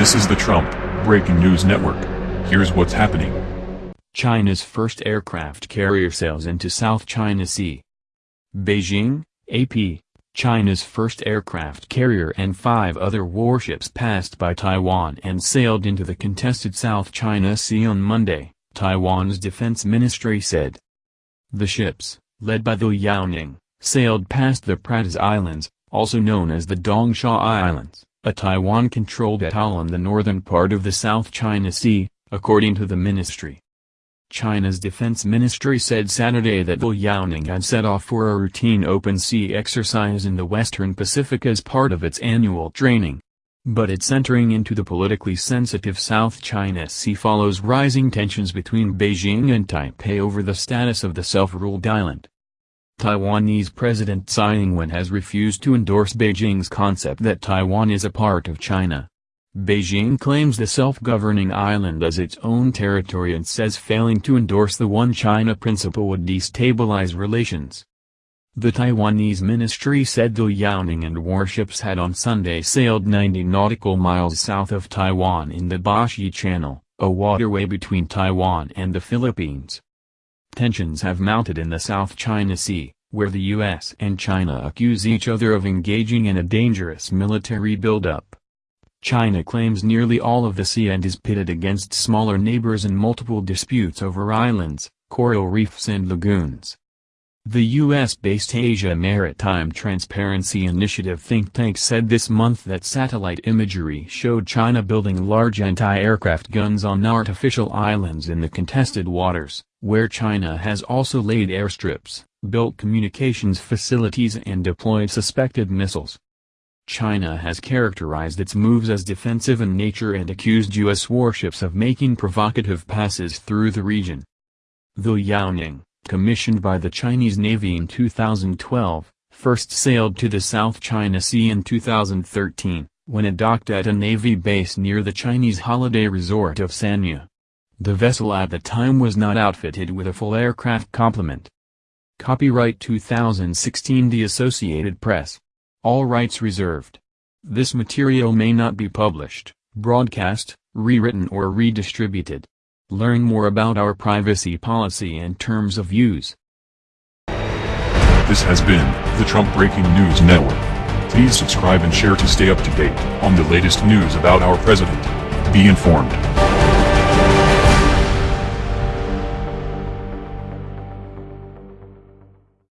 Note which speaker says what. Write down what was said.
Speaker 1: This is the Trump Breaking News Network. Here's what's happening.
Speaker 2: China's first aircraft carrier sails into South China Sea. Beijing, AP, China's first aircraft carrier and five other warships passed by Taiwan and sailed into the contested South China Sea on Monday, Taiwan's defense ministry said. The ships, led by the Liaoning, sailed past the Pratas Islands, also known as the Dongsha Islands, a Taiwan-controlled atoll in the northern part of the South China Sea, according to the ministry. China's defense ministry said Saturday that the Liaoning had set off for a routine open sea exercise in the western Pacific as part of its annual training. But its entering into the politically sensitive South China Sea follows rising tensions between Beijing and Taipei over the status of the self-ruled island. Taiwanese President Tsai Ing-wen has refused to endorse Beijing's concept that Taiwan is a part of China. Beijing claims the self-governing island as its own territory and says failing to endorse the One China principle would destabilize relations. The Taiwanese ministry said the Liaoning and warships had on Sunday sailed 90 nautical miles south of Taiwan in the Bashi Channel, a waterway between Taiwan and the Philippines. Tensions have mounted in the South China Sea, where the U.S. and China accuse each other of engaging in a dangerous military buildup. China claims nearly all of the sea and is pitted against smaller neighbors in multiple disputes over islands, coral reefs and lagoons. The U.S.-based Asia Maritime Transparency Initiative think tank said this month that satellite imagery showed China building large anti-aircraft guns on artificial islands in the contested waters, where China has also laid airstrips, built communications facilities and deployed suspected missiles. China has characterized its moves as defensive in nature and accused U.S. warships of making provocative passes through the region. The Liaoning commissioned by the Chinese Navy in 2012, first sailed to the South China Sea in 2013, when it docked at a Navy base near the Chinese holiday resort of Sanya. The vessel at the time was not outfitted with a full aircraft complement. Copyright 2016 The Associated Press. All rights reserved. This material may not be published, broadcast, rewritten or redistributed. Learn more about our privacy policy and terms of use.
Speaker 1: This has been the Trump Breaking News Network. Please subscribe and share to stay up to date on the latest news about our president. Be informed.